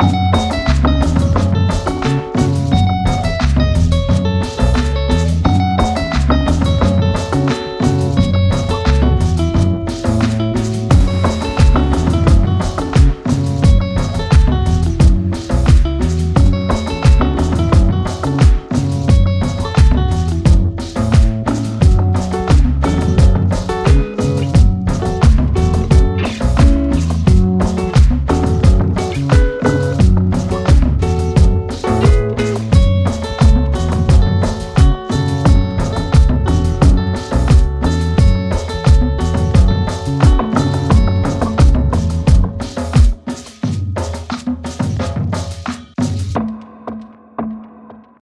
Bye.